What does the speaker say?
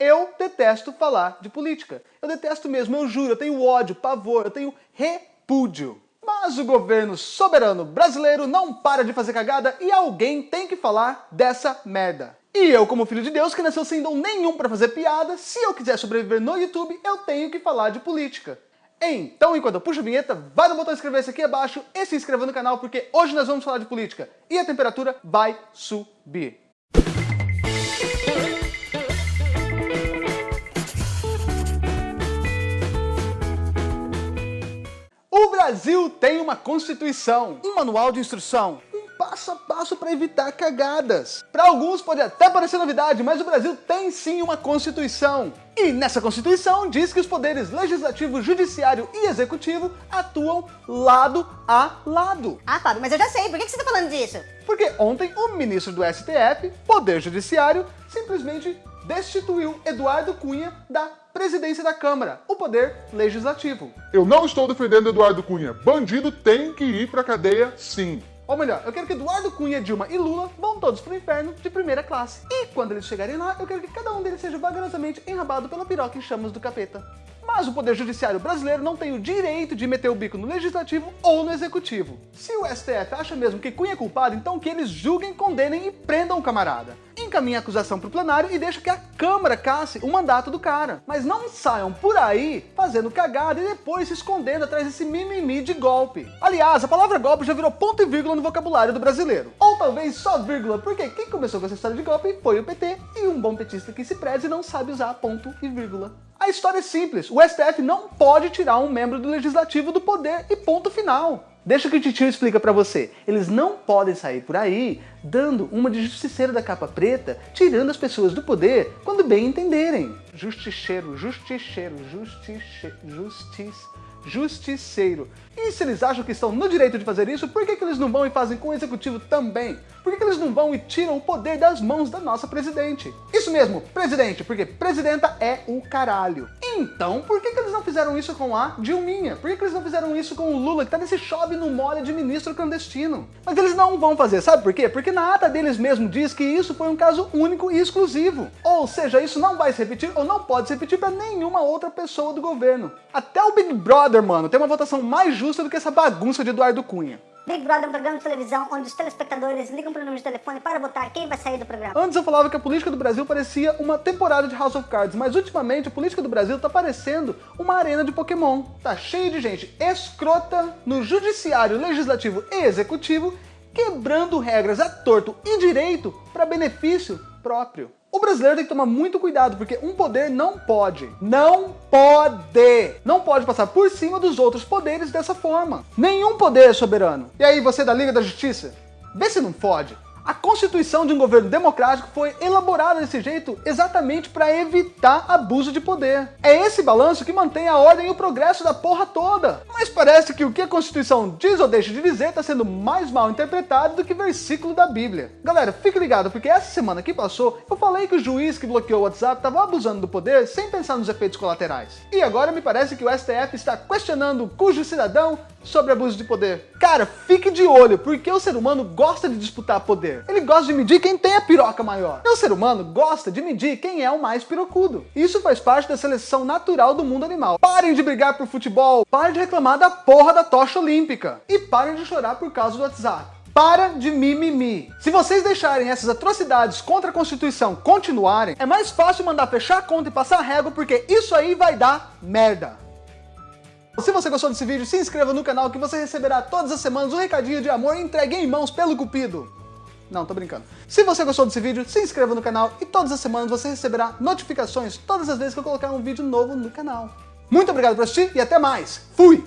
Eu detesto falar de política. Eu detesto mesmo, eu juro, eu tenho ódio, pavor, eu tenho repúdio. Mas o governo soberano brasileiro não para de fazer cagada e alguém tem que falar dessa merda. E eu, como filho de Deus, que nasceu sem dom nenhum para fazer piada, se eu quiser sobreviver no YouTube, eu tenho que falar de política. Então, enquanto eu puxo a vinheta, vai no botão inscrever-se aqui abaixo e se inscreva no canal, porque hoje nós vamos falar de política. E a temperatura vai subir. Brasil tem uma Constituição, um manual de instrução, um passo a passo para evitar cagadas. Para alguns pode até parecer novidade, mas o Brasil tem sim uma Constituição. E nessa Constituição diz que os poderes legislativo, judiciário e executivo atuam lado a lado. Ah, Fábio, mas eu já sei. Por que você está falando disso? Porque ontem o ministro do STF, Poder Judiciário, simplesmente destituiu Eduardo Cunha da presidência da Câmara, o poder legislativo. Eu não estou defendendo Eduardo Cunha. Bandido tem que ir pra cadeia, sim. Ou melhor, eu quero que Eduardo Cunha, Dilma e Lula vão todos pro inferno de primeira classe. E quando eles chegarem lá, eu quero que cada um deles seja vagarosamente enrabado pela piroca em chamas do capeta. Mas o Poder Judiciário brasileiro não tem o direito de meter o bico no Legislativo ou no Executivo. Se o STF acha mesmo que Cunha é culpado, então que eles julguem, condenem e prendam o camarada. Encaminhe a acusação para o plenário e deixa que a Câmara casse o mandato do cara. Mas não saiam por aí fazendo cagada e depois se escondendo atrás desse mimimi de golpe. Aliás, a palavra golpe já virou ponto e vírgula no vocabulário do brasileiro. Ou talvez só vírgula, porque quem começou com essa história de golpe foi o PT e um bom petista que se preze não sabe usar ponto e vírgula. A história é simples, o STF não pode tirar um membro do legislativo do poder e ponto final. Deixa que o titio explica pra você. Eles não podem sair por aí dando uma de justiceiro da capa preta, tirando as pessoas do poder quando bem entenderem. Justiceiro, justiceiro, justiceiro, justiça justiceiro. E se eles acham que estão no direito de fazer isso, por que, que eles não vão e fazem com o executivo também? Por que, que eles não vão e tiram o poder das mãos da nossa presidente? Isso mesmo, presidente, porque presidenta é o caralho. Então, por que, que eles não fizeram isso com a Dilminha? Por que, que eles não fizeram isso com o Lula, que tá nesse chove no molha de ministro clandestino? Mas eles não vão fazer, sabe por quê? Porque na ata deles mesmo diz que isso foi um caso único e exclusivo. Ou seja, isso não vai se repetir ou não pode se repetir para nenhuma outra pessoa do governo. Até o Big Brother, mano, tem uma votação mais justa do que essa bagunça de Eduardo Cunha. Big Brother é um programa de televisão onde os telespectadores ligam para o número de telefone para votar quem vai sair do programa. Antes eu falava que a política do Brasil parecia uma temporada de House of Cards, mas ultimamente a política do Brasil tá parecendo uma arena de Pokémon. Tá cheio de gente escrota no judiciário, legislativo e executivo, quebrando regras a torto e direito para benefício próprio. O brasileiro tem que tomar muito cuidado, porque um poder não pode, não pode, não pode passar por cima dos outros poderes dessa forma. Nenhum poder é soberano. E aí, você da Liga da Justiça? Vê se não fode. A constituição de um governo democrático foi elaborada desse jeito exatamente para evitar abuso de poder. É esse balanço que mantém a ordem e o progresso da porra toda. Mas parece que o que a constituição diz ou deixa de dizer está sendo mais mal interpretado do que versículo da Bíblia. Galera, fique ligado, porque essa semana que passou, eu falei que o juiz que bloqueou o WhatsApp estava abusando do poder sem pensar nos efeitos colaterais. E agora me parece que o STF está questionando cujo cidadão sobre abuso de poder. Cara, fique de olho, porque o ser humano gosta de disputar poder. Ele gosta de medir quem tem a piroca maior. E o ser humano gosta de medir quem é o mais pirocudo. Isso faz parte da seleção natural do mundo animal. Parem de brigar por futebol, parem de reclamar da porra da tocha olímpica. E parem de chorar por causa do WhatsApp. Para de mimimi. Se vocês deixarem essas atrocidades contra a Constituição continuarem, é mais fácil mandar fechar a conta e passar a régua, porque isso aí vai dar merda. Se você gostou desse vídeo, se inscreva no canal que você receberá todas as semanas um recadinho de amor entregue em mãos pelo Cupido. Não, tô brincando. Se você gostou desse vídeo, se inscreva no canal e todas as semanas você receberá notificações todas as vezes que eu colocar um vídeo novo no canal. Muito obrigado por assistir e até mais. Fui!